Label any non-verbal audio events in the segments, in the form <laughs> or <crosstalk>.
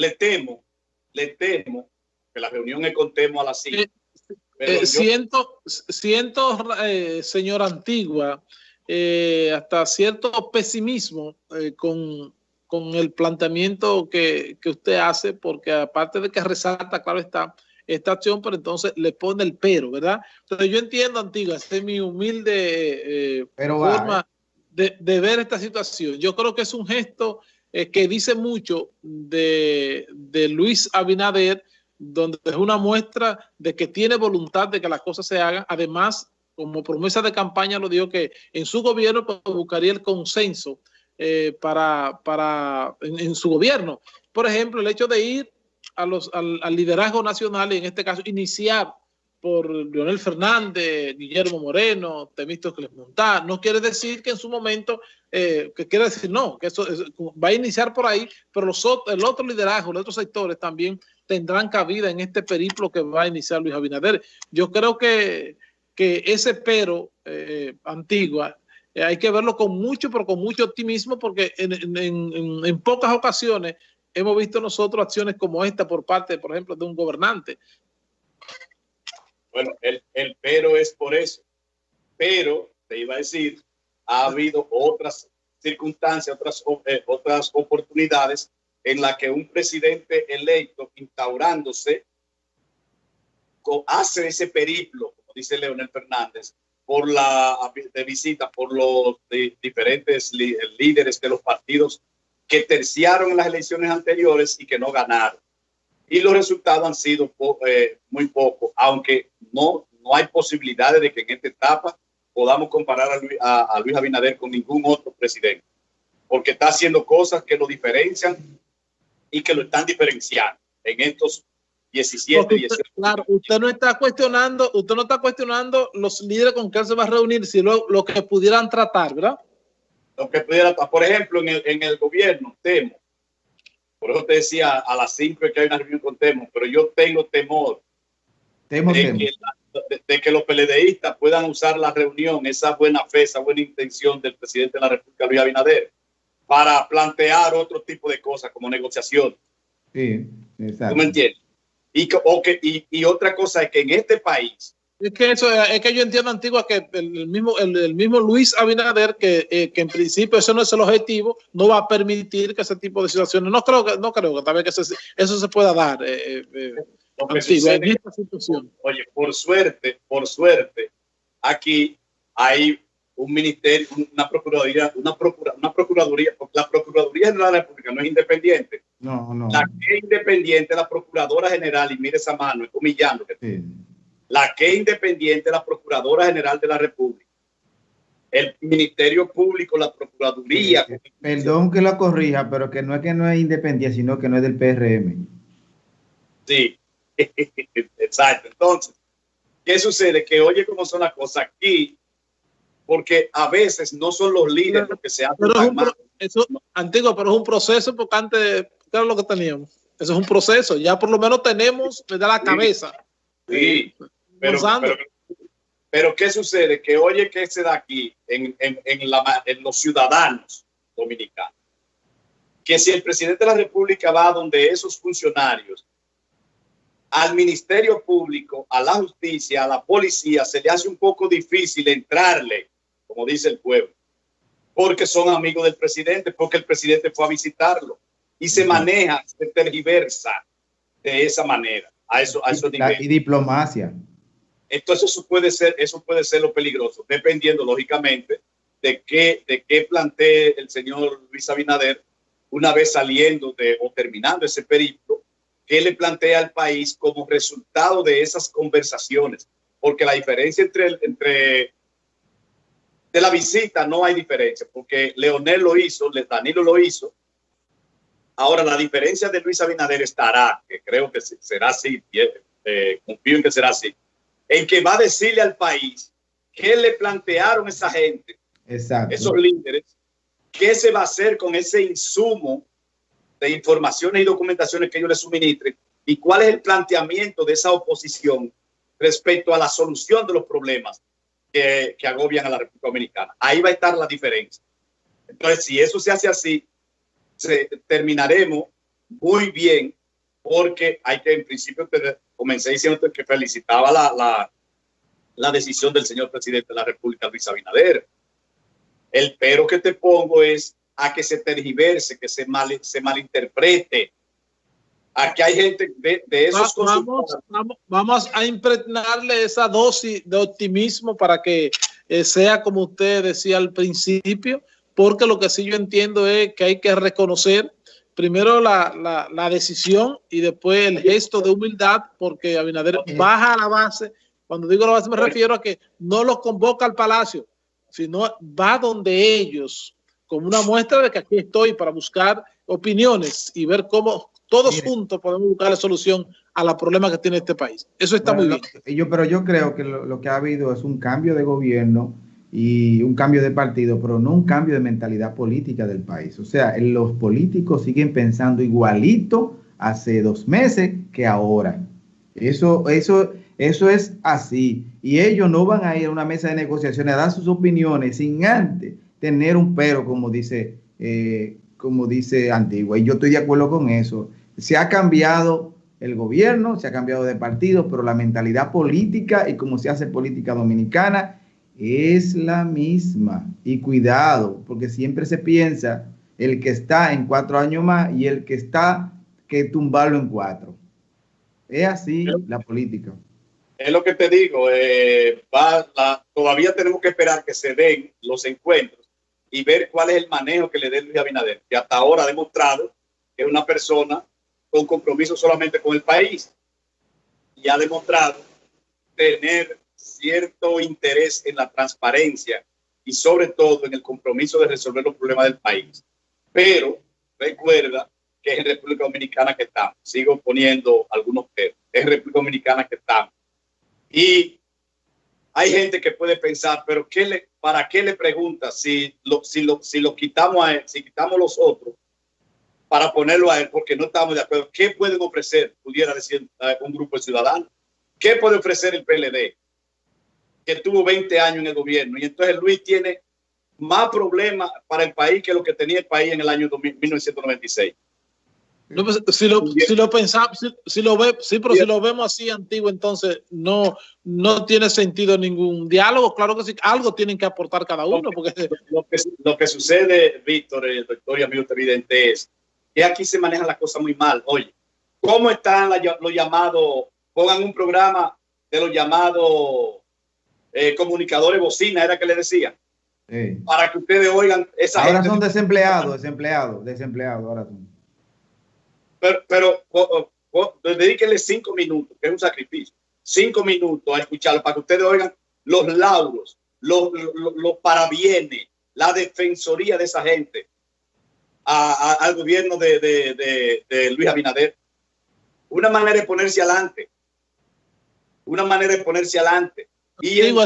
le temo, le temo que la reunión es con Temo a las 5. Eh, eh, siento, siento eh, señora Antigua, hasta cierto pesimismo con, con, el planteamiento que, que, usted hace, porque aparte de que resalta, claro está, esta acción, pero entonces le pone el pero, ¿verdad? Entonces yo entiendo, Antigua, esta es mi humilde forma de, de, ver esta situación. Yo creo que es un gesto que dice mucho de, de Luis Abinader, donde es una muestra de que tiene voluntad de que las cosas se hagan. Además, como promesa de campaña lo dijo que en su gobierno pues, buscaría el consenso eh, para, para en, su gobierno. Por ejemplo, el hecho de ir a los, al, liderazgo nacional y en este caso iniciar por Leonel Fernández, Guillermo Moreno, Temístocles Montá, no quiere decir que en su momento, eh, que quiere decir no, que eso, va a iniciar por ahí, pero los, el otro liderazgo, los otros sectores también tendrán cabida en este periplo que va a iniciar Luis Abinader. Yo creo que, que ese pero eh, antigua eh, hay que verlo con mucho, pero con mucho optimismo porque en, pocas ocasiones hemos visto nosotros acciones como esta por parte, por ejemplo, de un gobernante. Bueno, el, el pero es por eso. Pero, te iba a decir, ha habido otras circunstancias, otras, eh, otras oportunidades en la que un presidente electo instaurándose hace ese periplo, como dice Leonel Fernández, por la de visita por los diferentes líderes de los partidos que terciaron en las elecciones anteriores y que no ganaron. Y los resultados han sido eh, muy pocos, aunque no, no hay posibilidades de que en esta etapa podamos comparar a Luis, a Luis Abinader con ningún otro presidente, porque está haciendo cosas que lo diferencian y que lo están diferenciando en estos 17, usted, Claro, usted no está cuestionando, usted no está cuestionando los líderes con que se va a reunir, sino lo, que pudieran tratar, ¿verdad? Lo que pudieran, por ejemplo, en el, en el gobierno, temo. Por eso te decía a las 5 que hay una reunión con Temo, pero yo tengo temor de, Que de, que los PLDistas puedan usar la reunión, esa buena fe, esa buena intención del presidente de la República, Luis Abinader, para plantear otro tipo de cosas como negociación. Sí, exacto. ¿Tú me entiendes? Y, que, y, otra cosa es que en este país... Es que, eso, es que yo entiendo, Antigua, que el, mismo, el, mismo Luis Abinader, que, eh, que en principio eso no es el objetivo, no va a permitir que ese tipo de situaciones... No creo que, no creo que también que eso se pueda dar. Eh, eh, en esta situación. Oye, por suerte, por suerte, aquí hay un ministerio, una procuraduría, una, procura, una procuraduría, la Procuraduría General de la República no es independiente. No, no. La que es independiente es la Procuradora General, y mire esa mano, es humillando. La que es independiente la Procuradora General de la República. El Ministerio Público, la Procuraduría. Perdón que lo corrija, pero que no es que no es independiente, sino que no es del PRM. Sí, <laughs> exacto. Entonces, ¿qué sucede? Que oye cómo son las cosas aquí porque a veces no son los líderes los que se hacen pero es antiguo, pero es un proceso porque antes, ¿qué era lo que teníamos? Eso es un proceso, ya por lo menos tenemos da la cabeza. Sí, pero, pero, ¿qué sucede? Que oye que se da aquí en, en, en, la, en los ciudadanos dominicanos, que si el presidente de la República va donde esos funcionarios al Ministerio Público, a la justicia, a la policía, se le hace un poco difícil entrarle como dice el pueblo, porque son amigos del presidente, porque el presidente fue a visitarlo. Y se maneja, se tergiversa de esa manera, a eso, a eso Y diplomacia. Entonces eso puede ser, eso puede ser lo peligroso, dependiendo lógicamente de qué, de qué plantee el señor Luis Abinader una vez saliendo de o terminando ese periplo, qué le plantea al país como resultado de esas conversaciones, porque la diferencia entre, entre de la visita no hay diferencia, porque Leonel lo hizo, Danilo lo hizo. Ahora, la diferencia de Luis Abinader estará, que creo que será así, eh, confío en que será así, en que va a decirle al país qué le plantearon esa gente, esos líderes, qué se va a hacer con ese insumo de informaciones y documentaciones que ellos le suministren y cuál es el planteamiento de esa oposición respecto a la solución de los problemas que, agobian a la República Dominicana. Ahí va a estar la diferencia. Entonces, si eso se hace así, terminaremos muy bien, porque hay que, en principio, comencé diciendo que felicitaba la, la, la decisión del señor presidente de la República, Luis Abinader. El pero que te pongo es a que se tergiverse, que se, mal, se malinterprete. Aquí hay gente de, de esos vamos, vamos, vamos, a impregnarle esa dosis de optimismo para que eh, sea como usted decía al principio, porque lo que sí yo entiendo es que hay que reconocer primero la, la, la decisión y después el gesto de humildad, porque Abinader baja a la base. Cuando digo la base me refiero a que no los convoca al palacio, sino va donde ellos, como una muestra de que aquí estoy para buscar opiniones y ver cómo todos juntos podemos buscar la solución a los problemas que tiene este país. Eso está muy bien. Yo, pero yo creo que lo, lo, que ha habido es un cambio de gobierno y un cambio de partido, pero no un cambio de mentalidad política del país. O sea, los políticos siguen pensando igualito hace dos meses que ahora. Eso, eso, eso es así. Y ellos no van a ir a una mesa de negociaciones a dar sus opiniones sin antes tener un pero, como dice, eh, como dice Antigua. Y yo estoy de acuerdo con eso. Se ha cambiado el gobierno, se ha cambiado de partido, pero la mentalidad política y cómo se hace política dominicana es la misma. Y cuidado, porque siempre se piensa el que está en cuatro años más y el que está que tumbarlo en cuatro. Es así la política. Es lo que te digo, eh, va la, todavía tenemos que esperar que se den los encuentros y ver cuál es el manejo que le dé Luis Abinader, que hasta ahora ha demostrado que es una persona con compromiso solamente con el país y ha demostrado tener cierto interés en la transparencia y sobre todo en el compromiso de resolver los problemas del país. Pero recuerda que es en República Dominicana que estamos. Sigo poniendo algunos temas. Es República Dominicana que estamos. Y hay gente que puede pensar, pero ¿qué le, ¿para qué le pregunta si lo, si lo, si lo quitamos a él, si quitamos los otros para ponerlo a él porque no estamos de acuerdo? ¿Qué pueden ofrecer, pudiera decir uh, un grupo de ciudadanos? ¿Qué puede ofrecer el PLD? Que tuvo 20 años en el gobierno. Y entonces Luis tiene más problemas para el país que lo que tenía el país en el año 1996. No, pues, si lo, si lo pensamos, si, si, lo ve, sí, pero si lo vemos así antiguo, entonces no, no tiene sentido ningún diálogo. Claro que sí, algo tienen que aportar cada uno. Lo que, porque... <laughs> lo que, lo que sucede, Víctor, el doctor y amigo evidente, es que aquí se manejan las cosas muy mal. Oye, ¿cómo están los llamados? Pongan un programa de los llamados eh, comunicadores bocina, era que le decía. Sí. Para que ustedes oigan esa Ahora son desempleados, desempleados, desempleados. Ahora son. Pero, pero o, o, dedíquenle cinco minutos, que es un sacrificio. Cinco minutos a escucharlo para que ustedes oigan los lauros, los, los, los parabienes, la defensoría de esa gente a, a, al gobierno de, de, de, de Luis Abinader. Una manera de ponerse adelante. Una manera de ponerse adelante y Digo,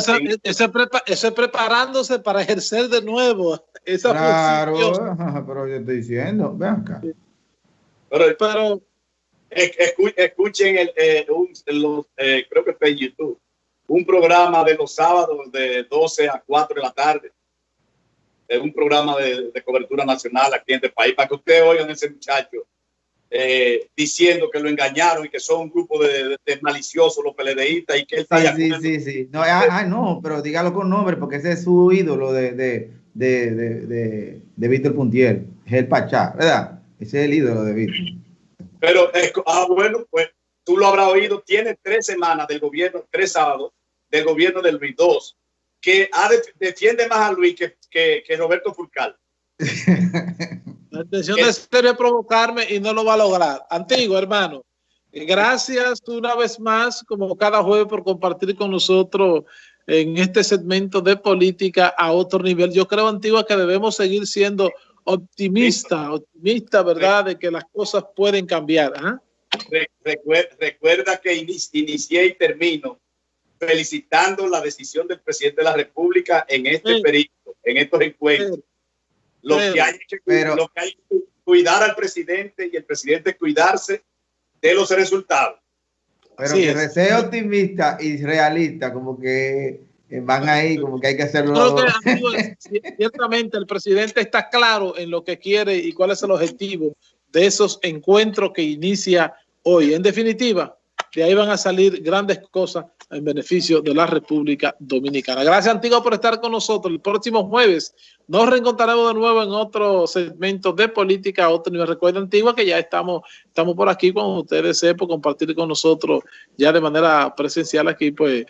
prepa, ese, preparándose para ejercer de nuevo <laughs> esa claro, pero yo estoy diciendo, ven acá. Pero, pero escuchen el, eh, un, los, eh, creo que está en YouTube, un programa de los sábados de 12 a 4 de la tarde. Es un programa de, de cobertura nacional aquí en este país, para que ustedes oigan ese muchacho eh, diciendo que lo engañaron y que son un grupo de, de, de maliciosos los PLDistas y que él sí, sí, sí, sí, No, ah, ah, no, pero dígalo con nombre porque ese es su ídolo de, de, de, de, de Víctor Puntiel, el Pachá, ¿verdad? Ese es el ídolo de Víctor. Pero, ah, bueno, pues tú lo habrás oído, tiene tres semanas del gobierno, tres sábados del gobierno del Luis II, que ha de, defiende más a Luis que, que, que Roberto Furcal. <laughs> La intención de sería provocarme y no lo va a lograr. Antiguo, hermano. Gracias una vez más, como cada jueves, por compartir con nosotros en este segmento de política a otro nivel. Yo creo, Antigua, que debemos seguir siendo optimistas, optimista, ¿verdad?, de que las cosas pueden cambiar. ¿eh? Recuerda que inicié y termino felicitando la decisión del presidente de la República en este sí. periodo, en estos encuentros. Sí lo, pero, que hay que, pero, lo que hay que cuidar al presidente y el presidente cuidarse de los resultados. Pero sí, que sea optimista y realista, como que van ahí, como que hay que hacerlo. Que, amigo, ciertamente el presidente está claro en lo que quiere y cuál es el objetivo de esos encuentros que inicia hoy. En definitiva, de ahí van a salir grandes cosas en beneficio de la República Dominicana. Gracias, Antigua, por estar con nosotros. El próximo jueves nos reencontraremos de nuevo en otro segmento de política, otro nivel. Recuerda, Antigua, que ya estamos, estamos por aquí cuando usted desee por compartir con nosotros ya de manera presencial aquí, pues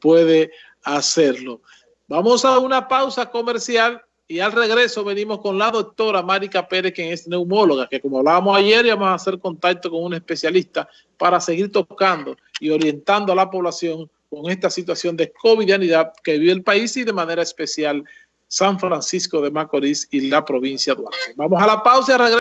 puede hacerlo. Vamos a una pausa comercial y al regreso venimos con la doctora Marica Pérez, quien es neumóloga, que como hablábamos ayer, vamos a hacer contacto con un especialista para seguir tocando y orientando a la población con esta situación de covidianidad que vive el país y de manera especial San Francisco de Macorís y la provincia de Duarte. Vamos a la pausa y regreso.